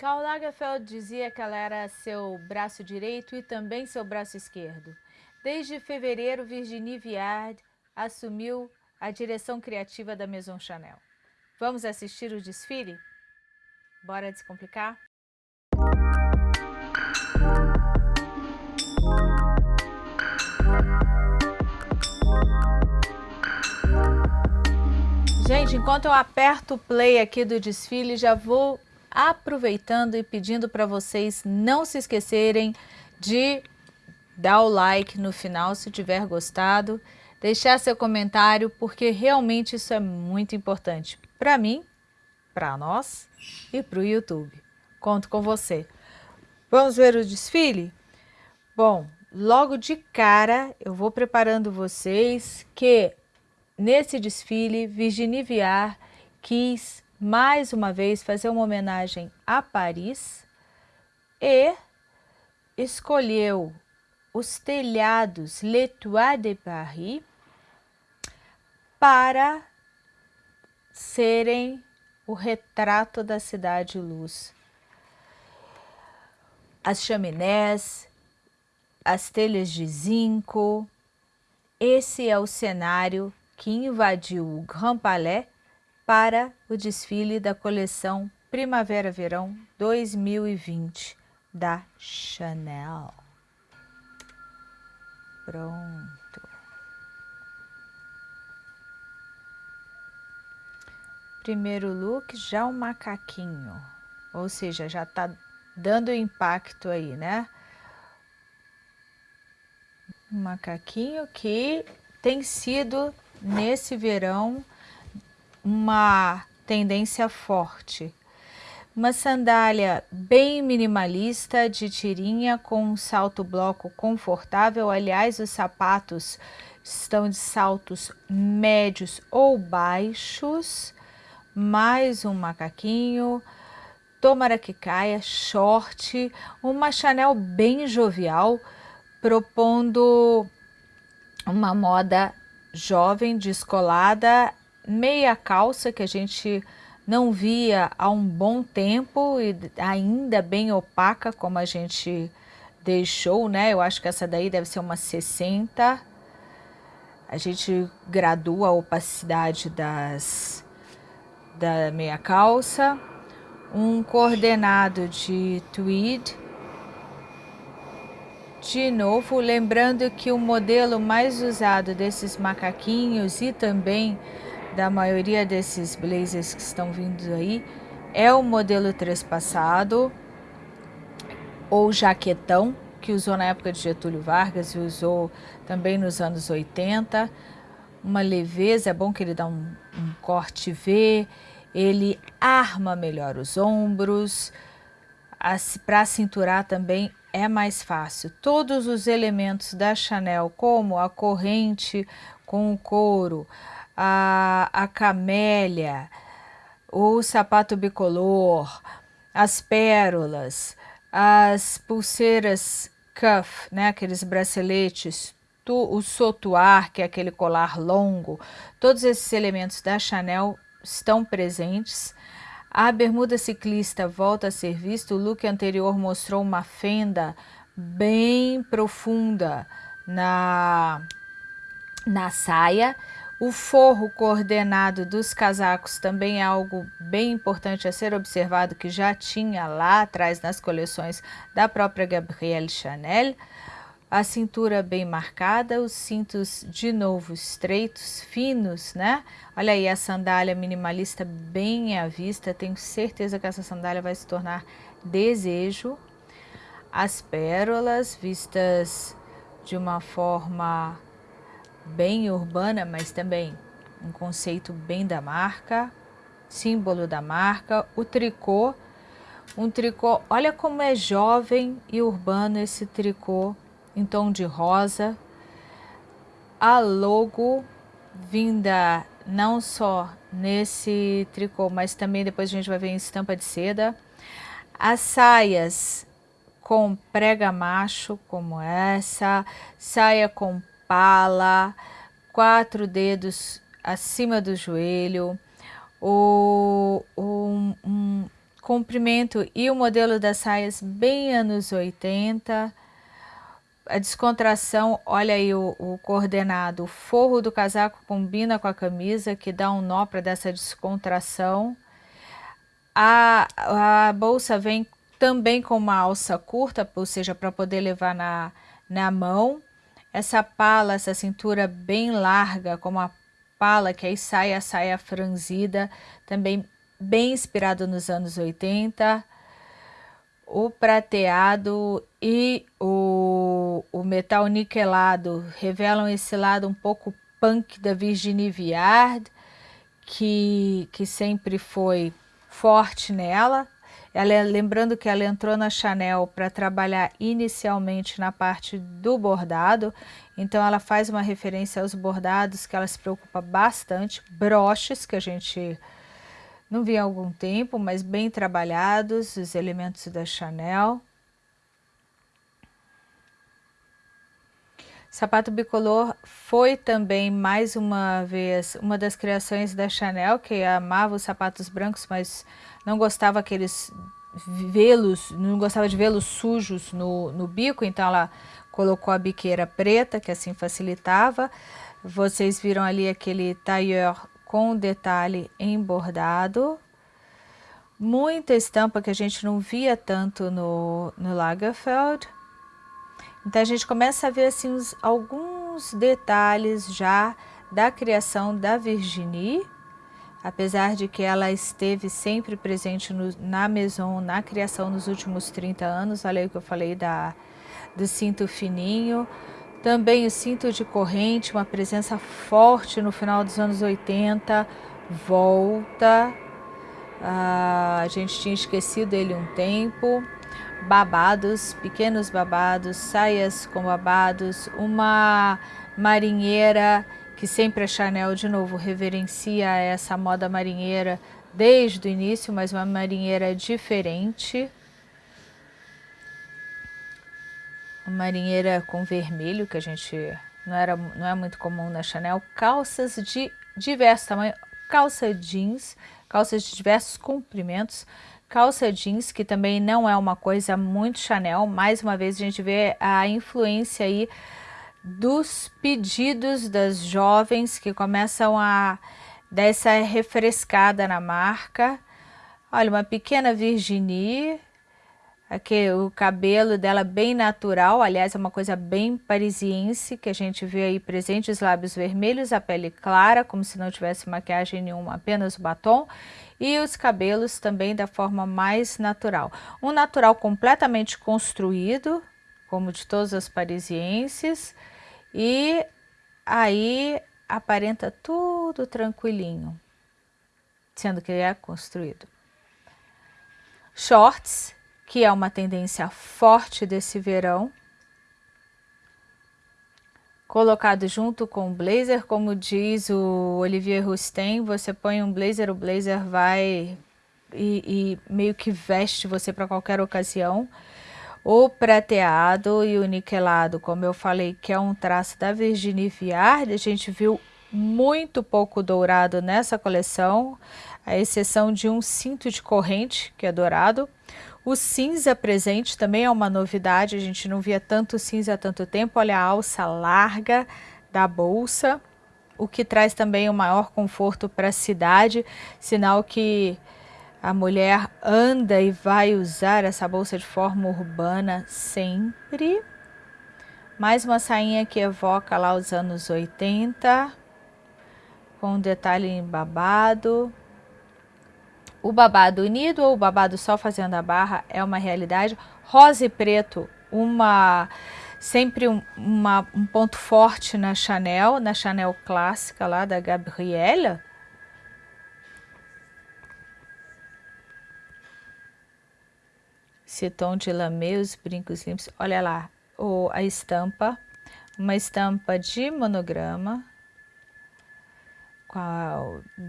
Karl Lagerfeld dizia que ela era seu braço direito e também seu braço esquerdo. Desde fevereiro, Virginie Viard assumiu a direção criativa da Maison Chanel. Vamos assistir o desfile? Bora descomplicar? Gente, enquanto eu aperto o play aqui do desfile, já vou aproveitando e pedindo para vocês não se esquecerem de dar o like no final se tiver gostado, deixar seu comentário, porque realmente isso é muito importante para mim, para nós e para o YouTube. Conto com você. Vamos ver o desfile? Bom, logo de cara eu vou preparando vocês que nesse desfile Virginie Viard quis mais uma vez fazer uma homenagem a Paris e escolheu os telhados Le Toit de Paris para serem o retrato da cidade luz. As chaminés, as telhas de zinco, esse é o cenário que invadiu o Grand Palais para o desfile da coleção Primavera-Verão 2020 da Chanel. Pronto. Primeiro look, já o macaquinho, ou seja, já tá dando impacto aí, né? Um macaquinho que tem sido nesse verão uma tendência forte. Uma sandália bem minimalista de tirinha com um salto bloco confortável. Aliás, os sapatos estão de saltos médios ou baixos. Mais um macaquinho. Tomara que caia, short. Uma Chanel bem jovial, propondo uma moda jovem, descolada, meia calça que a gente não via há um bom tempo e ainda bem opaca como a gente deixou, né? Eu acho que essa daí deve ser uma 60. A gente gradua a opacidade das, da meia calça. Um coordenado de tweed. De novo, lembrando que o modelo mais usado desses macaquinhos e também da maioria desses blazers que estão vindo aí é o modelo trespassado ou jaquetão, que usou na época de Getúlio Vargas e usou também nos anos 80. Uma leveza, é bom que ele dá um, um corte V, ele arma melhor os ombros, para cinturar também é mais fácil. Todos os elementos da Chanel, como a corrente com o couro, a, a camélia, o sapato bicolor, as pérolas, as pulseiras cuff, né, aqueles braceletes, tu, o sotuar, que é aquele colar longo, todos esses elementos da Chanel estão presentes. A bermuda ciclista volta a ser vista, o look anterior mostrou uma fenda bem profunda na, na saia, o forro coordenado dos casacos também é algo bem importante a ser observado, que já tinha lá atrás nas coleções da própria Gabrielle Chanel. A cintura bem marcada, os cintos de novo estreitos, finos, né? Olha aí a sandália minimalista bem à vista, tenho certeza que essa sandália vai se tornar desejo. As pérolas vistas de uma forma bem urbana, mas também um conceito bem da marca, símbolo da marca, o tricô, um tricô, olha como é jovem e urbano esse tricô em tom de rosa, a logo vinda não só nesse tricô, mas também depois a gente vai ver em estampa de seda, as saias com prega macho como essa, saia com pala, quatro dedos acima do joelho, o, um, um, comprimento e o modelo das saias bem anos 80. A descontração, olha aí o, o coordenado, o forro do casaco combina com a camisa, que dá um nó para dessa descontração. A, a bolsa vem também com uma alça curta, ou seja, para poder levar na, na mão. Essa pala, essa cintura bem larga, como a pala, que aí sai a saia franzida, também bem inspirado nos anos 80. O prateado e o, o metal niquelado revelam esse lado um pouco punk da Virginie Viard, que, que sempre foi forte nela. Ela, lembrando que ela entrou na Chanel para trabalhar inicialmente na parte do bordado, então ela faz uma referência aos bordados que ela se preocupa bastante, broches que a gente não vi há algum tempo, mas bem trabalhados, os elementos da Chanel. Sapato bicolor foi também, mais uma vez, uma das criações da Chanel, que amava os sapatos brancos, mas não gostava aqueles velos, não gostava de velos sujos no, no bico, então ela colocou a biqueira preta, que assim facilitava. Vocês viram ali aquele tailleur com detalhe em bordado. Muita estampa que a gente não via tanto no, no Lagerfeld. Então a gente começa a ver assim alguns detalhes já da criação da Virginie, apesar de que ela esteve sempre presente no, na Maison, na criação nos últimos 30 anos, olha aí o que eu falei da, do cinto fininho, também o cinto de corrente, uma presença forte no final dos anos 80, volta, ah, a gente tinha esquecido ele um tempo, babados, pequenos babados, saias com babados, uma marinheira que sempre a Chanel de novo reverencia essa moda marinheira desde o início, mas uma marinheira diferente. Uma marinheira com vermelho, que a gente não, era, não é muito comum na Chanel. Calças de diversos tamanhos, calça jeans, calças de diversos comprimentos, Calça jeans, que também não é uma coisa muito Chanel, mais uma vez a gente vê a influência aí dos pedidos das jovens que começam a dar essa refrescada na marca. Olha, uma pequena Virginie, aqui o cabelo dela bem natural, aliás é uma coisa bem parisiense, que a gente vê aí presente, os lábios vermelhos, a pele clara, como se não tivesse maquiagem nenhuma, apenas o batom, e os cabelos também da forma mais natural. Um natural completamente construído, como de todos os parisienses, e aí aparenta tudo tranquilinho, sendo que é construído. Shorts, que é uma tendência forte desse verão, colocado junto com o blazer, como diz o Olivier Rousteing, você põe um blazer, o blazer vai e, e meio que veste você para qualquer ocasião. O prateado e o niquelado, como eu falei, que é um traço da Virginie Viard, a gente viu muito pouco dourado nessa coleção, a exceção de um cinto de corrente, que é dourado. O cinza presente também é uma novidade, a gente não via tanto cinza há tanto tempo. Olha a alça larga da bolsa, o que traz também o um maior conforto para a cidade, sinal que a mulher anda e vai usar essa bolsa de forma urbana sempre. Mais uma sainha que evoca lá os anos 80, com um detalhe babado. O babado unido ou o babado só fazendo a barra é uma realidade. Rosa e preto, uma sempre um, uma, um ponto forte na Chanel, na Chanel clássica lá da Gabriela. Esse tom de lamê, os brincos limpos. Olha lá, o, a estampa, uma estampa de monograma,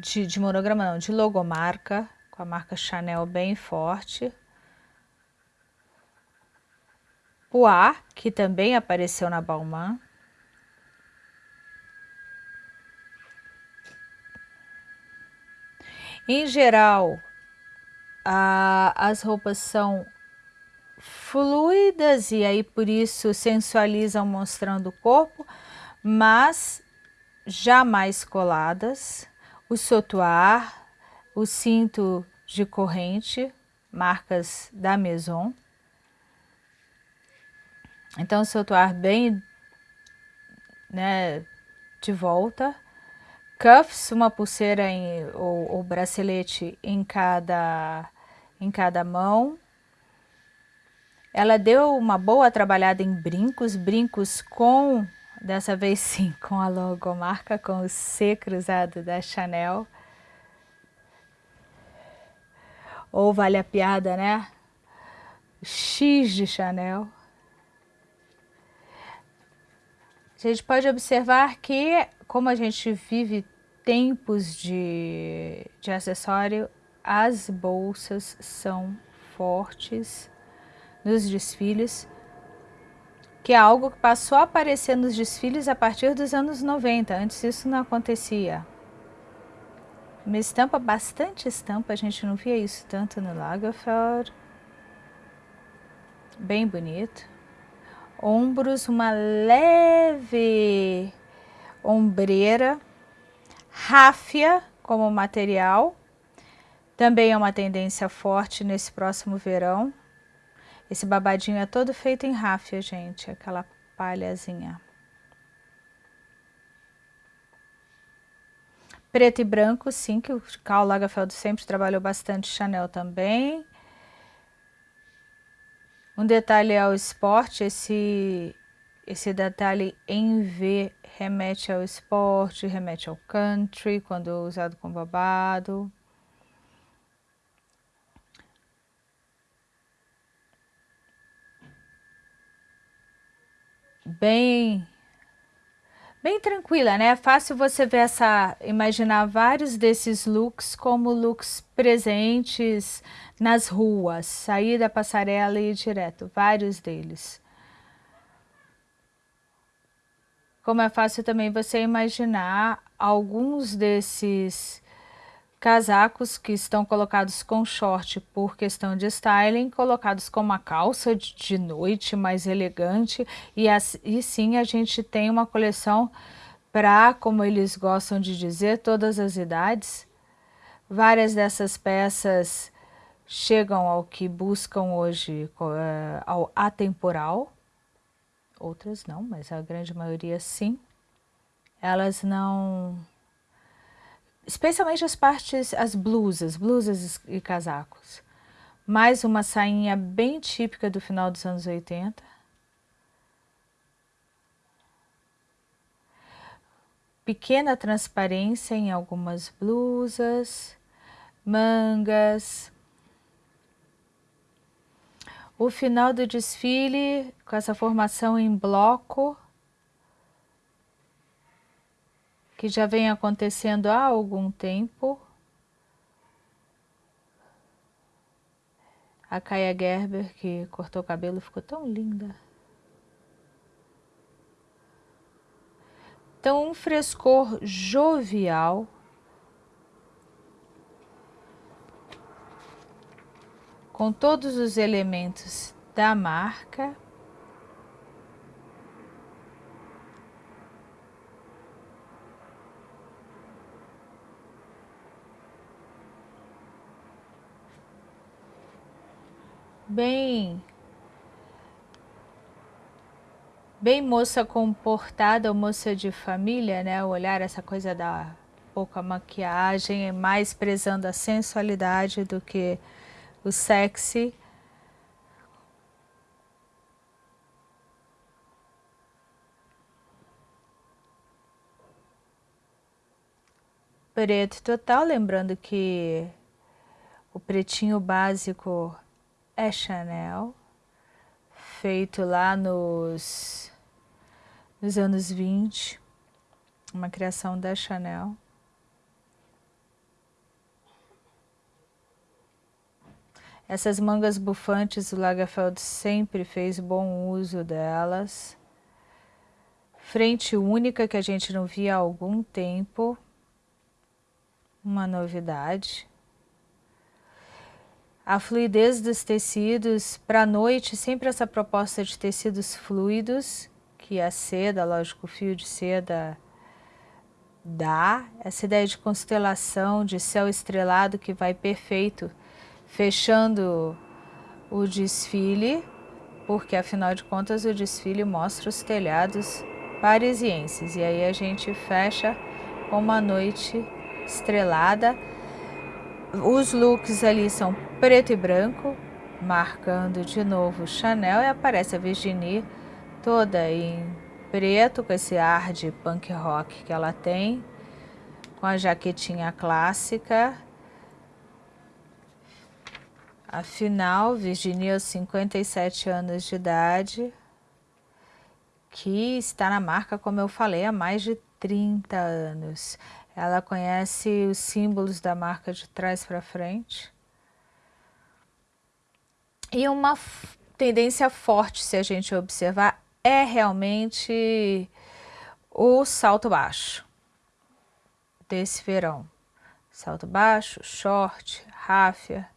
de, de monograma não, de logomarca, com a marca Chanel bem forte. Poir, que também apareceu na Balmain. Em geral, a, as roupas são fluidas e aí por isso sensualizam mostrando o corpo, mas jamais coladas. O sotuar, o cinto de corrente, marcas da Maison. Então, o sotuar bem né, de volta. Cuffs, uma pulseira em, ou, ou bracelete em cada, em cada mão. Ela deu uma boa trabalhada em brincos, brincos com, dessa vez sim, com a logomarca, com o C cruzado da Chanel. Ou vale a piada, né? X de Chanel. A gente pode observar que, como a gente vive tempos de, de acessório, as bolsas são fortes nos desfiles, que é algo que passou a aparecer nos desfiles a partir dos anos 90, antes isso não acontecia. Uma estampa, bastante estampa, a gente não via isso tanto no Lagerfeld. Bem bonito ombros, uma leve ombreira, ráfia como material, também é uma tendência forte nesse próximo verão. Esse babadinho é todo feito em ráfia, gente, aquela palhazinha. Preto e branco, sim, que o Karl Lagerfeld sempre trabalhou bastante, Chanel também. Um detalhe ao esporte, esse, esse detalhe em V remete ao esporte, remete ao country, quando usado com babado. Bem bem tranquila, né? É fácil você ver essa, imaginar vários desses looks como looks presentes nas ruas, sair da passarela e ir direto, vários deles. Como é fácil também você imaginar alguns desses casacos que estão colocados com short por questão de styling, colocados com uma calça de noite mais elegante e, e sim a gente tem uma coleção para, como eles gostam de dizer, todas as idades. Várias dessas peças chegam ao que buscam hoje, uh, ao atemporal, outras não, mas a grande maioria sim. Elas não especialmente as partes, as blusas, blusas e casacos. Mais uma sainha bem típica do final dos anos 80. Pequena transparência em algumas blusas, mangas. O final do desfile com essa formação em bloco que já vem acontecendo há algum tempo. A Kaya Gerber, que cortou o cabelo, ficou tão linda. Então, um frescor jovial. Com todos os elementos da marca. Bem bem moça comportada, moça de família, né? O olhar, essa coisa da pouca maquiagem, mais prezando a sensualidade do que o sexy. Preto total, lembrando que o pretinho básico é Chanel, feito lá nos, nos anos 20, uma criação da Chanel. Essas mangas bufantes, o Lagerfeld sempre fez bom uso delas. Frente única que a gente não via há algum tempo. Uma novidade. A fluidez dos tecidos. Para a noite, sempre essa proposta de tecidos fluidos, que a seda, lógico, o fio de seda dá. Essa ideia de constelação, de céu estrelado que vai perfeito, fechando o desfile, porque afinal de contas o desfile mostra os telhados parisienses. E aí a gente fecha com uma noite estrelada. Os looks ali são preto e branco, marcando de novo Chanel e aparece a Virginie toda em preto, com esse ar de punk rock que ela tem, com a jaquetinha clássica. Afinal, Virginia aos 57 anos de idade, que está na marca, como eu falei, há mais de 30 anos. Ela conhece os símbolos da marca de trás para frente. E uma tendência forte, se a gente observar, é realmente o salto baixo desse verão. Salto baixo, short, ráfia.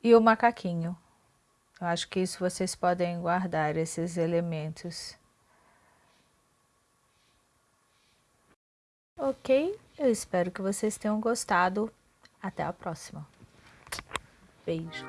E o macaquinho. Eu acho que isso vocês podem guardar, esses elementos. Ok? Eu espero que vocês tenham gostado. Até a próxima. Beijo.